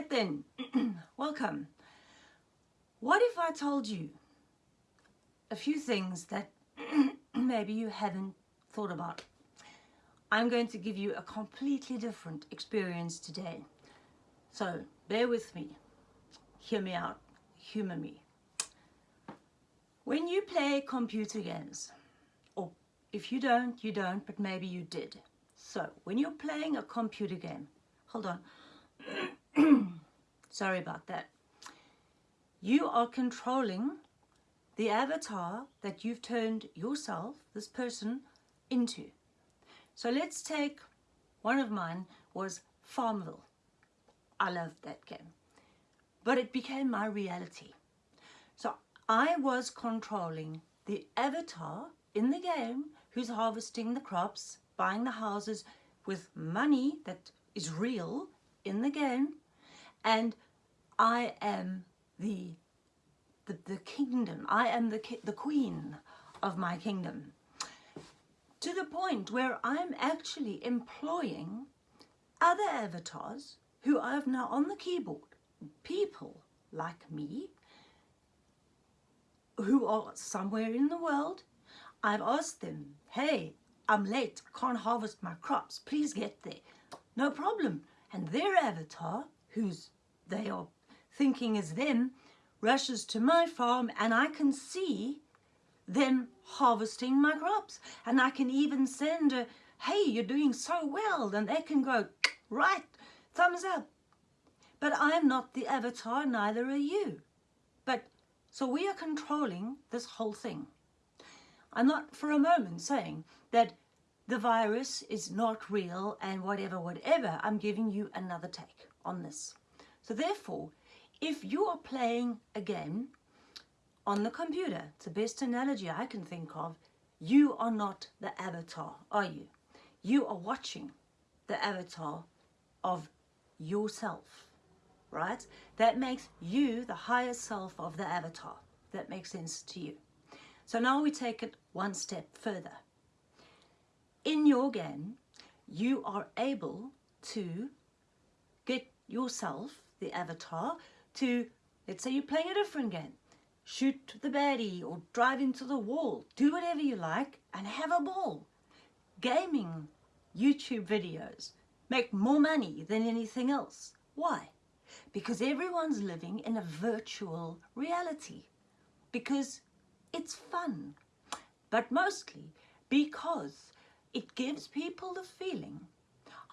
right then, welcome. What if I told you a few things that maybe you haven't thought about? I'm going to give you a completely different experience today. So bear with me, hear me out, humor me. When you play computer games, or if you don't, you don't, but maybe you did. So when you're playing a computer game, hold on, sorry about that. You are controlling the avatar that you've turned yourself, this person, into. So let's take one of mine was Farmville. I loved that game. But it became my reality. So I was controlling the avatar in the game who's harvesting the crops, buying the houses with money that is real in the game. And I am the, the, the kingdom. I am the, the queen of my kingdom to the point where I'm actually employing other avatars who I have now on the keyboard, people like me, who are somewhere in the world. I've asked them, hey, I'm late, can't harvest my crops, please get there. No problem. And their avatar, who's they are thinking is them, rushes to my farm and I can see them harvesting my crops. And I can even send a, hey, you're doing so well. And they can go, right, thumbs up. But I'm not the avatar, neither are you. But, so we are controlling this whole thing. I'm not for a moment saying that the virus is not real and whatever, whatever. I'm giving you another take on this. So therefore, if you are playing a game on the computer, it's the best analogy I can think of, you are not the avatar, are you? You are watching the avatar of yourself, right? That makes you the higher self of the avatar. That makes sense to you. So now we take it one step further. In your game, you are able to get yourself, the avatar, to, let's say you're playing a different game, shoot the baddie or drive into the wall, do whatever you like and have a ball. Gaming YouTube videos make more money than anything else. Why? Because everyone's living in a virtual reality. Because it's fun. But mostly because it gives people the feeling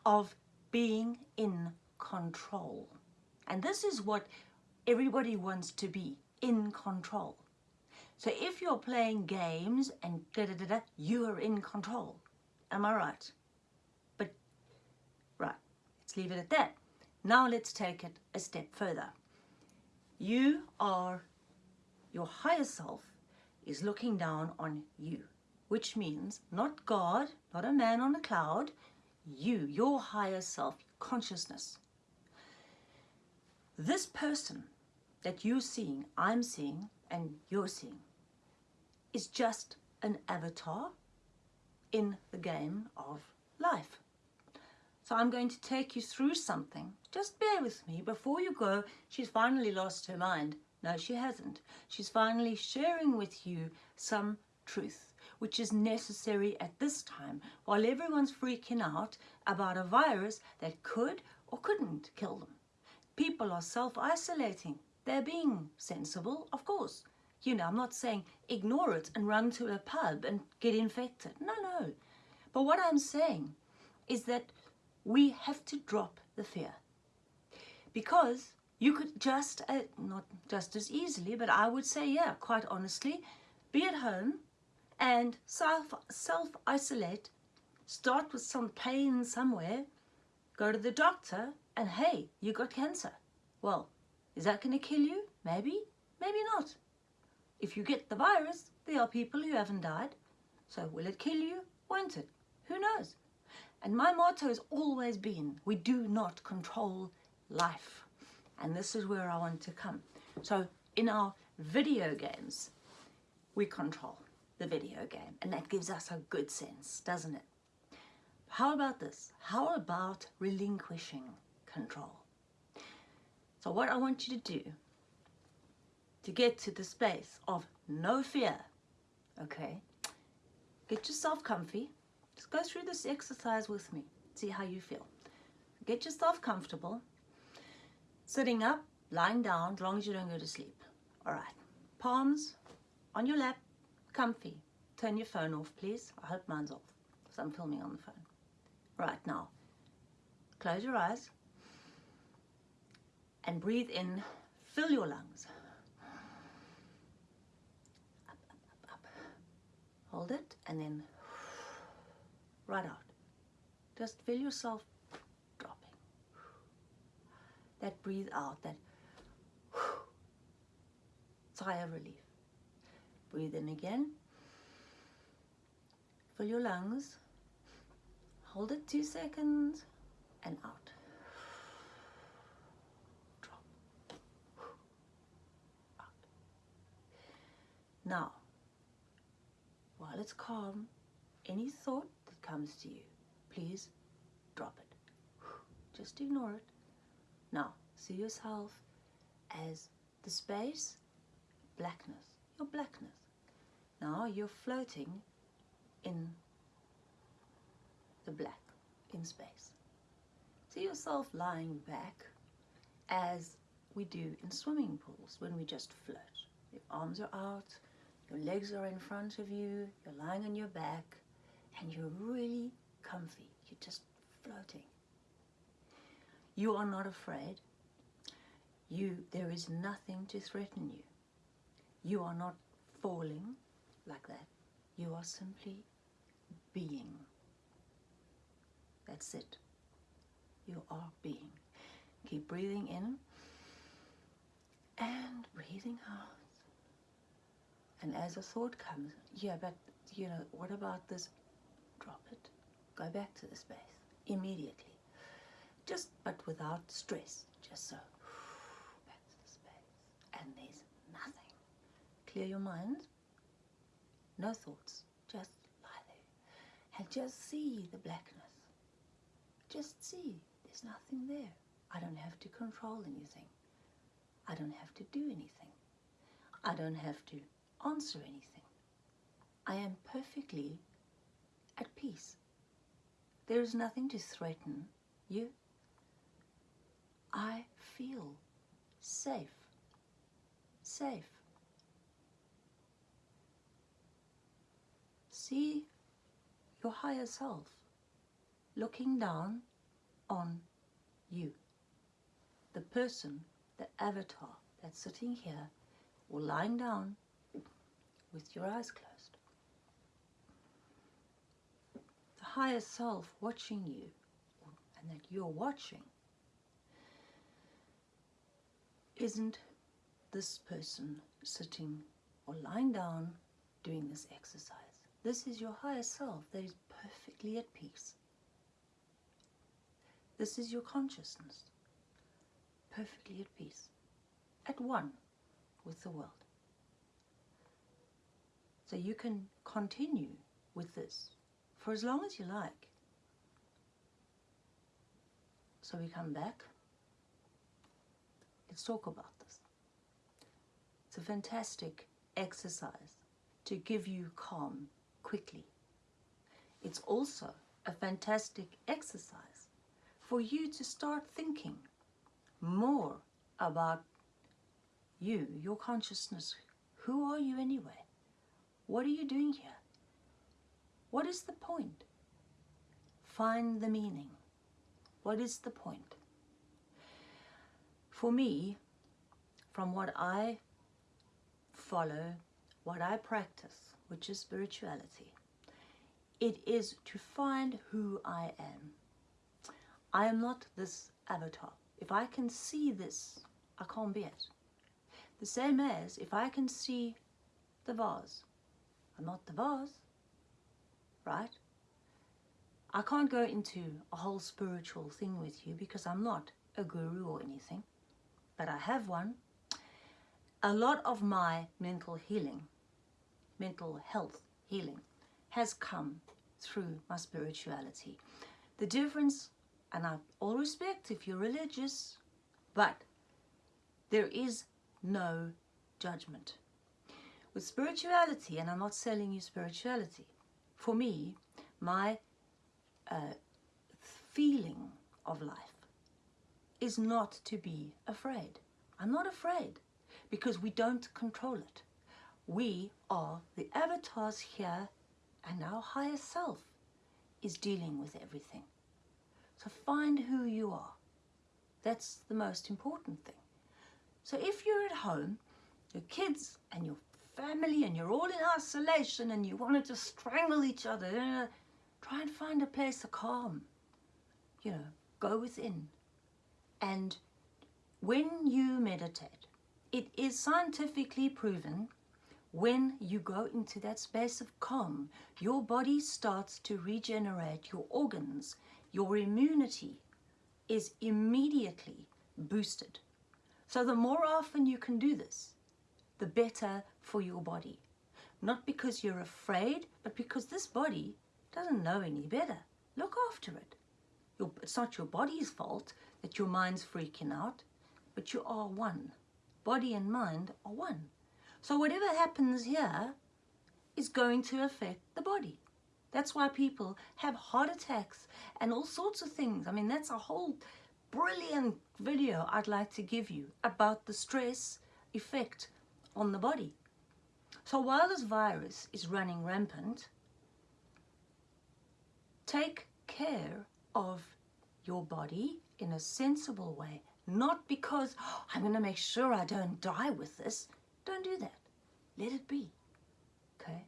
of being in control. And this is what everybody wants to be, in control. So if you're playing games and da da da da, you are in control. Am I right? But, right, let's leave it at that. Now let's take it a step further. You are, your higher self is looking down on you, which means not God, not a man on a cloud, you, your higher self, consciousness. This person that you're seeing, I'm seeing, and you're seeing is just an avatar in the game of life. So I'm going to take you through something. Just bear with me. Before you go, she's finally lost her mind. No, she hasn't. She's finally sharing with you some truth, which is necessary at this time, while everyone's freaking out about a virus that could or couldn't kill them. People are self-isolating. They're being sensible, of course. You know, I'm not saying ignore it and run to a pub and get infected. No, no. But what I'm saying is that we have to drop the fear. Because you could just, uh, not just as easily, but I would say, yeah, quite honestly, be at home and self, self-isolate, start with some pain somewhere, go to the doctor, and hey, you got cancer. Well, is that going to kill you? Maybe, maybe not. If you get the virus, there are people who haven't died. So will it kill you? Won't it? Who knows? And my motto has always been, we do not control life. And this is where I want to come. So in our video games, we control the video game. And that gives us a good sense, doesn't it? How about this? How about relinquishing control? So what I want you to do to get to the space of no fear, okay, get yourself comfy. Just go through this exercise with me. See how you feel. Get yourself comfortable. Sitting up, lying down, as long as you don't go to sleep. All right. Palms on your lap, comfy. Turn your phone off, please. I hope mine's off because I'm filming on the phone. Right now, close your eyes and breathe in. Fill your lungs. Up, up, up, up. Hold it and then right out. Just feel yourself dropping. That breathe out, that sigh of relief. Breathe in again. Fill your lungs. Hold it two seconds and out. Now, while it's calm, any thought that comes to you, please drop it. Just ignore it. Now, see yourself as the space, blackness, your blackness. Now you're floating in the black, in space. See yourself lying back as we do in swimming pools when we just float. Your arms are out, your legs are in front of you, you're lying on your back, and you're really comfy. You're just floating. You are not afraid. You, there is nothing to threaten you. You are not falling like that. You are simply being. That's it. You are being. Keep breathing in and breathing out. And as a thought comes, yeah, but you know, what about this? Drop it. Go back to the space immediately. Just, but without stress. Just so. Back to the space. And there's nothing. Clear your mind. No thoughts. Just lie there. And just see the blackness. Just see. There's nothing there. I don't have to control anything. I don't have to do anything. I don't have to answer anything. I am perfectly at peace. There is nothing to threaten you. I feel safe. Safe. See your higher self looking down on you. The person, the avatar that's sitting here or lying down with your eyes closed. The higher self watching you and that you're watching isn't this person sitting or lying down doing this exercise. This is your higher self that is perfectly at peace. This is your consciousness, perfectly at peace, at one with the world. So you can continue with this for as long as you like. So we come back. Let's talk about this. It's a fantastic exercise to give you calm quickly. It's also a fantastic exercise for you to start thinking more about you, your consciousness. Who are you anyway? What are you doing here? What is the point? Find the meaning. What is the point? For me, from what I follow, what I practice, which is spirituality, it is to find who I am. I am not this avatar. If I can see this, I can't be it. The same as if I can see the vase, I'm not the vase, right? I can't go into a whole spiritual thing with you because I'm not a guru or anything, but I have one. A lot of my mental healing, mental health healing, has come through my spirituality. The difference, and I all respect if you're religious, but There is no judgment. With spirituality, and I'm not selling you spirituality, for me, my uh, feeling of life is not to be afraid. I'm not afraid because we don't control it. We are the avatars here and our higher self is dealing with everything. So find who you are. That's the most important thing. So if you're at home, your kids and your family and you're all in isolation and you want to just strangle each other, try and find a place of calm. You know, go within. And when you meditate, it is scientifically proven when you go into that space of calm, your body starts to regenerate your organs, your immunity is immediately boosted. So the more often you can do this, the better for your body. Not because you're afraid, but because this body doesn't know any better. Look after it. it's not your body's fault that your mind's freaking out, but you are one. Body and mind are one. So whatever happens here is going to affect the body. That's why people have heart attacks and all sorts of things. I mean, that's a whole brilliant video I'd like to give you about the stress effect on the body. So while this virus is running rampant, take care of your body in a sensible way. Not because oh, I'm going to make sure I don't die with this. Don't do that. Let it be. Okay?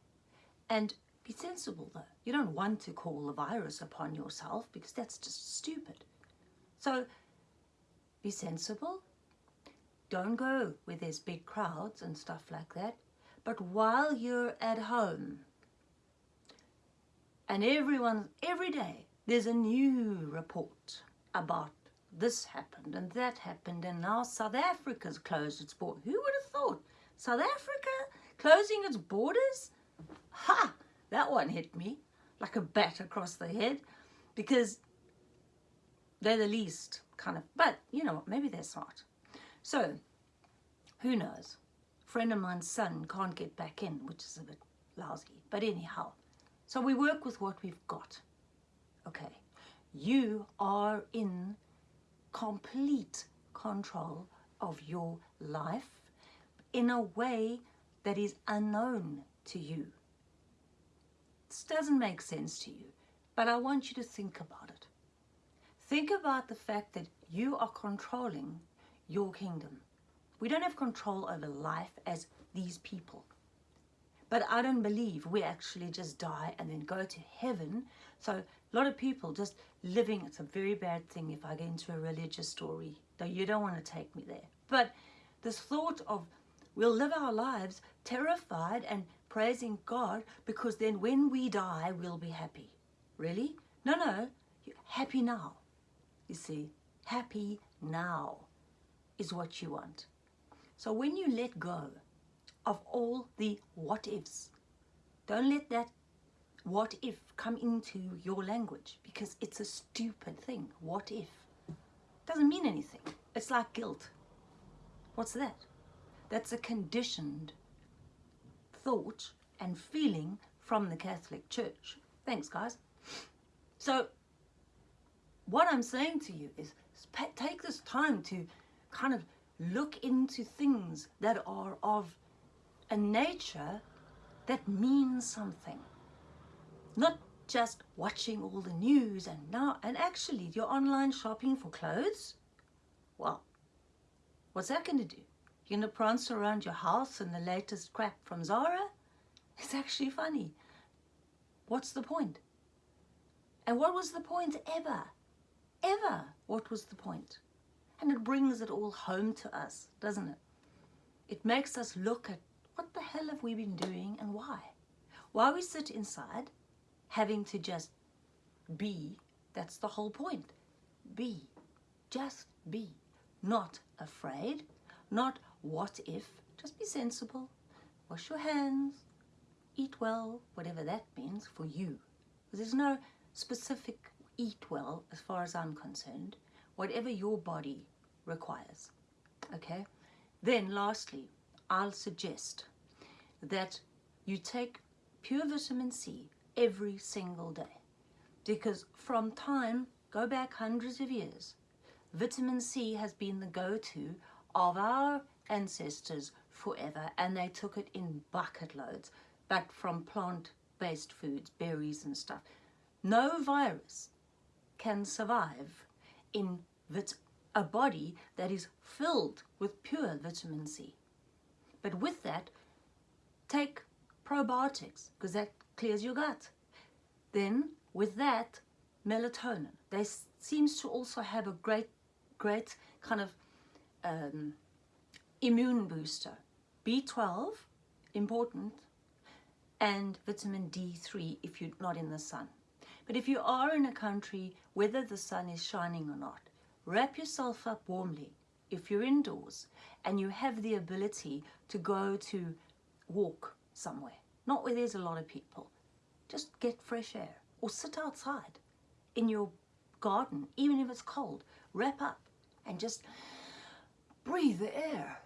And be sensible though. You don't want to call the virus upon yourself because that's just stupid. So be sensible. Don't go where there's big crowds and stuff like that. But while you're at home, and everyone, every day, there's a new report about this happened and that happened and now South Africa's closed its border. Who would have thought? South Africa closing its borders? Ha! That one hit me like a bat across the head because they're the least kind of, but you know what, maybe they're smart. So, who knows? Friend of mine's son can't get back in, which is a bit lousy. But anyhow, so we work with what we've got. Okay, you are in complete control of your life in a way that is unknown to you. This doesn't make sense to you, but I want you to think about it. Think about the fact that you are controlling your kingdom. We don't have control over life as these people. But I don't believe we actually just die and then go to heaven. So a lot of people just living, it's a very bad thing if I get into a religious story, though you don't want to take me there. But this thought of we'll live our lives terrified and praising God because then when we die, we'll be happy. Really? No, no, happy now. You see, happy now is what you want. So when you let go of all the what ifs, don't let that what if come into your language because it's a stupid thing. What if? Doesn't mean anything. It's like guilt. What's that? That's a conditioned thought and feeling from the Catholic Church. Thanks, guys. So what I'm saying to you is take this time to kind of look into things that are of a nature that means something. Not just watching all the news and now, and actually your online shopping for clothes, well, what's that going to do? You're going to prance around your house in the latest crap from Zara? It's actually funny. What's the point? And what was the point ever? ever what was the point. And it brings it all home to us, doesn't it? It makes us look at what the hell have we been doing and why? Why we sit inside having to just be, that's the whole point. Be, just be. Not afraid, not what if, just be sensible. Wash your hands, eat well, whatever that means for you. There's no specific eat well, as far as I'm concerned, whatever your body requires, okay? Then lastly, I'll suggest that you take pure vitamin C every single day because from time, go back hundreds of years, vitamin C has been the go-to of our ancestors forever and they took it in bucket loads but from plant-based foods, berries and stuff. No virus can survive in a body that is filled with pure vitamin C. But with that, take probiotics because that clears your gut. Then with that, melatonin. They seems to also have a great, great kind of um, immune booster. B12, important, and vitamin D3 if you're not in the sun. But if you are in a country, whether the sun is shining or not, wrap yourself up warmly if you're indoors and you have the ability to go to walk somewhere, not where there's a lot of people, just get fresh air or sit outside in your garden, even if it's cold, wrap up and just breathe the air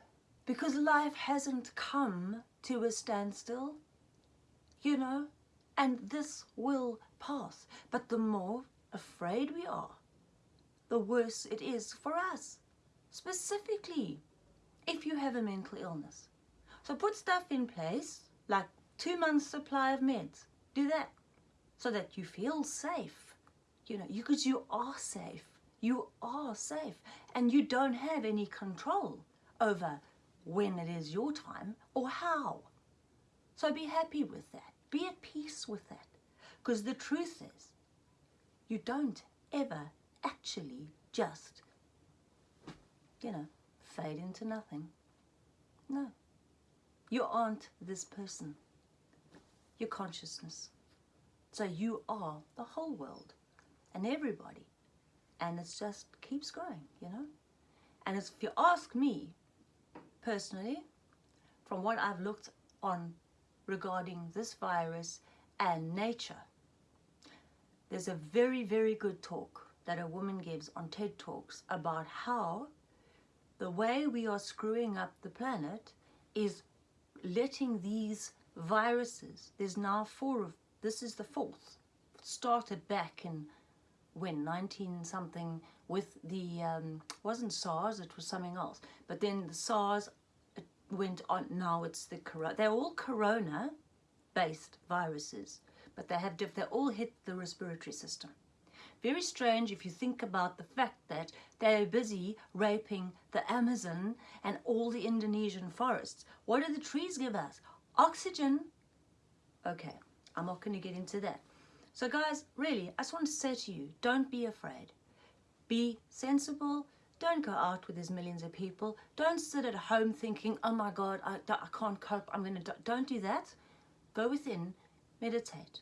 because life hasn't come to a standstill, you know, and this will pass. But the more afraid we are, the worse it is for us, specifically if you have a mental illness. So put stuff in place, like two months supply of meds. Do that so that you feel safe, you know, because you, you are safe. You are safe and you don't have any control over when it is your time or how. So be happy with that. Be at peace with that. Because the truth is, you don't ever actually just, you know, fade into nothing. No. You aren't this person. Your consciousness. So you are the whole world and everybody. And it just keeps growing, you know. And if you ask me, personally, from what I've looked on regarding this virus and nature, there's a very, very good talk that a woman gives on TED Talks about how the way we are screwing up the planet is letting these viruses, there's now four of this is the fourth. Started back in when 19 something with the um, wasn't SARS it was something else but then the SARS went on now it's the corona they're all corona based viruses but they have diff they all hit the respiratory system very strange if you think about the fact that they're busy raping the Amazon and all the Indonesian forests what do the trees give us oxygen okay I'm not going to get into that. So guys, really, I just want to say to you, don't be afraid. Be sensible. Don't go out with these millions of people. Don't sit at home thinking, oh my God, I, I can't cope. I'm going to, don't do that. Go within, meditate,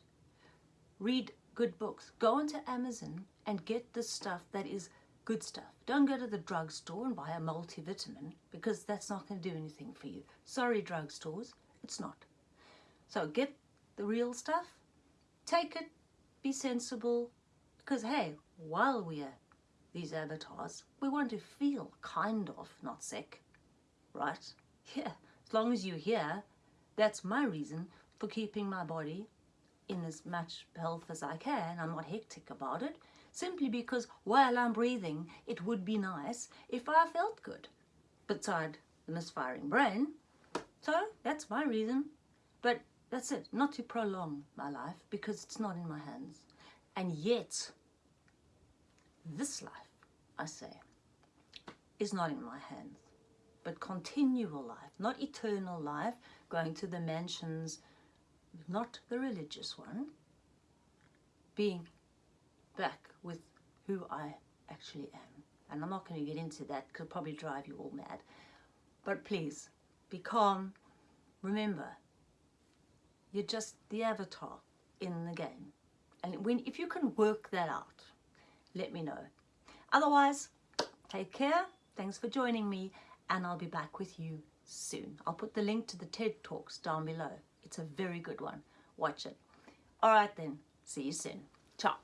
read good books. Go onto Amazon and get the stuff that is good stuff. Don't go to the drugstore and buy a multivitamin because that's not going to do anything for you. Sorry, drugstores, it's not. So get the real stuff, take it, be sensible, because hey, while we're these avatars, we want to feel kind of not sick, right? Yeah, as long as you're here, that's my reason for keeping my body in as much health as I can. I'm not hectic about it, simply because while I'm breathing, it would be nice if I felt good, beside the misfiring brain. So that's my reason. But that's it, not to prolong my life because it's not in my hands. And yet, this life, I say, is not in my hands. But continual life, not eternal life, going to the mansions, not the religious one, being back with who I actually am. And I'm not going to get into that could probably drive you all mad. But please, be calm. Remember, you're just the avatar in the game. And when if you can work that out, let me know. Otherwise, take care. Thanks for joining me and I'll be back with you soon. I'll put the link to the TED Talks down below. It's a very good one. Watch it. All right then. See you soon. Ciao.